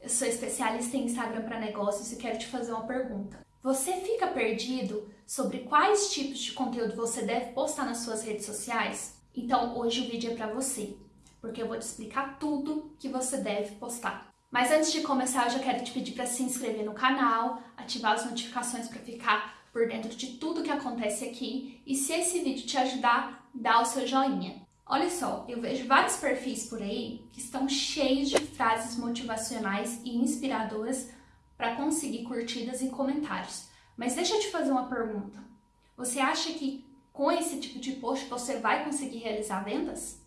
Eu sou especialista em Instagram para negócios e quero te fazer uma pergunta. Você fica perdido sobre quais tipos de conteúdo você deve postar nas suas redes sociais? Então hoje o vídeo é para você, porque eu vou te explicar tudo que você deve postar. Mas antes de começar, eu já quero te pedir para se inscrever no canal, ativar as notificações para ficar por dentro de tudo que acontece aqui e se esse vídeo te ajudar, dá o seu joinha. Olha só, eu vejo vários perfis por aí que estão cheios de frases motivacionais e inspiradoras para conseguir curtidas e comentários. Mas deixa eu te fazer uma pergunta. Você acha que com esse tipo de post você vai conseguir realizar vendas?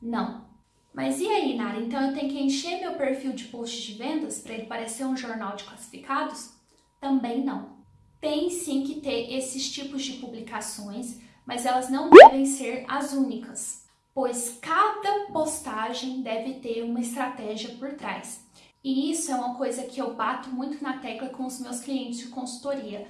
Não. Mas e aí, Nara? Então eu tenho que encher meu perfil de posts de vendas para ele parecer um jornal de classificados? Também não. Tem sim que ter esses tipos de publicações, mas elas não devem ser as únicas pois cada postagem deve ter uma estratégia por trás. E isso é uma coisa que eu bato muito na tecla com os meus clientes de consultoria,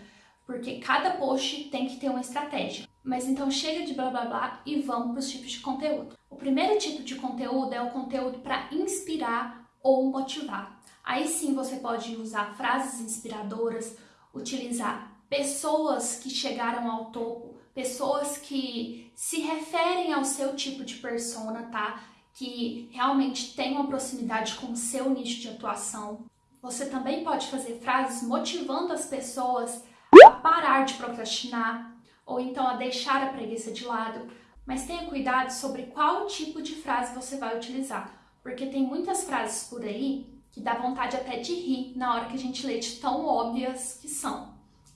porque cada post tem que ter uma estratégia. Mas então chega de blá blá blá e vamos para os tipos de conteúdo. O primeiro tipo de conteúdo é o conteúdo para inspirar ou motivar. Aí sim você pode usar frases inspiradoras, utilizar pessoas que chegaram ao topo pessoas que se referem ao seu tipo de persona, tá? Que realmente tem uma proximidade com o seu nicho de atuação. Você também pode fazer frases motivando as pessoas a parar de procrastinar ou então a deixar a preguiça de lado. Mas tenha cuidado sobre qual tipo de frase você vai utilizar, porque tem muitas frases por aí que dá vontade até de rir na hora que a gente lê de tão óbvias que são.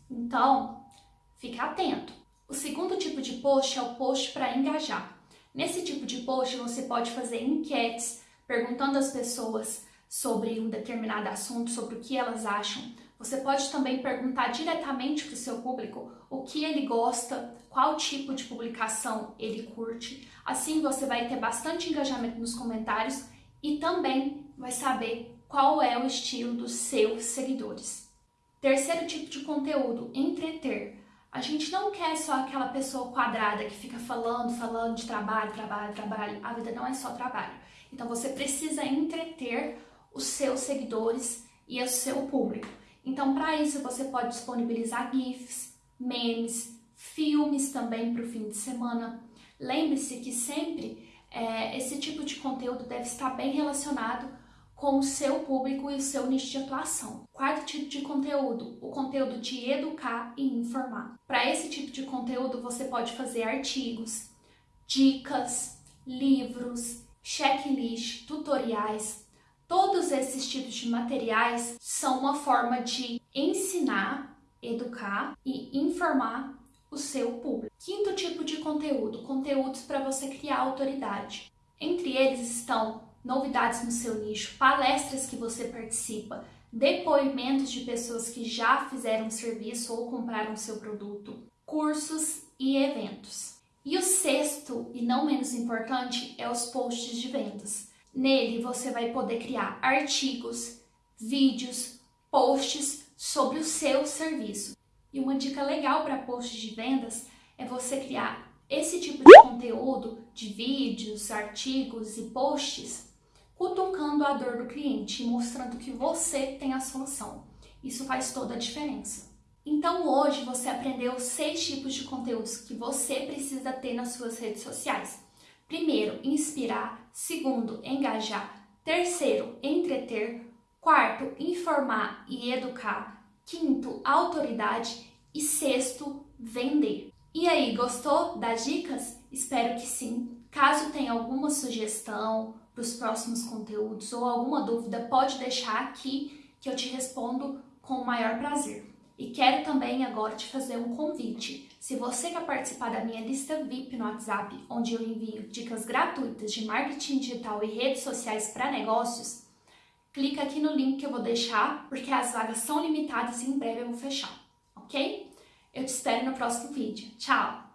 Então, fique atento. O segundo tipo de post é o post para engajar. Nesse tipo de post você pode fazer enquetes perguntando às pessoas sobre um determinado assunto, sobre o que elas acham. Você pode também perguntar diretamente para o seu público o que ele gosta, qual tipo de publicação ele curte. Assim você vai ter bastante engajamento nos comentários e também vai saber qual é o estilo dos seus seguidores. Terceiro tipo de conteúdo, entreter. A gente não quer só aquela pessoa quadrada que fica falando, falando de trabalho, trabalho, trabalho. A vida não é só trabalho. Então você precisa entreter os seus seguidores e o seu público. Então, para isso, você pode disponibilizar GIFs, memes, filmes também para o fim de semana. Lembre-se que sempre é, esse tipo de conteúdo deve estar bem relacionado com o seu público e o seu nicho de atuação. Quarto tipo de conteúdo, o conteúdo de educar e informar. Para esse tipo de conteúdo, você pode fazer artigos, dicas, livros, checklist, tutoriais. Todos esses tipos de materiais são uma forma de ensinar, educar e informar o seu público. Quinto tipo de conteúdo, conteúdos para você criar autoridade. Entre eles estão novidades no seu nicho, palestras que você participa, depoimentos de pessoas que já fizeram serviço ou compraram seu produto, cursos e eventos. E o sexto, e não menos importante, é os posts de vendas. Nele você vai poder criar artigos, vídeos, posts sobre o seu serviço. E uma dica legal para posts de vendas é você criar esse tipo de conteúdo de vídeos, artigos e posts cutucando a dor do cliente e mostrando que você tem a solução. Isso faz toda a diferença. Então hoje você aprendeu seis tipos de conteúdos que você precisa ter nas suas redes sociais. Primeiro, inspirar. Segundo, engajar. Terceiro, entreter. Quarto, informar e educar. Quinto, autoridade. E sexto, vender. E aí, gostou das dicas? Espero que sim. Caso tenha alguma sugestão, para os próximos conteúdos ou alguma dúvida, pode deixar aqui que eu te respondo com o maior prazer. E quero também agora te fazer um convite. Se você quer participar da minha lista VIP no WhatsApp, onde eu envio dicas gratuitas de marketing digital e redes sociais para negócios, clica aqui no link que eu vou deixar, porque as vagas são limitadas e em breve eu vou fechar, ok? Eu te espero no próximo vídeo. Tchau!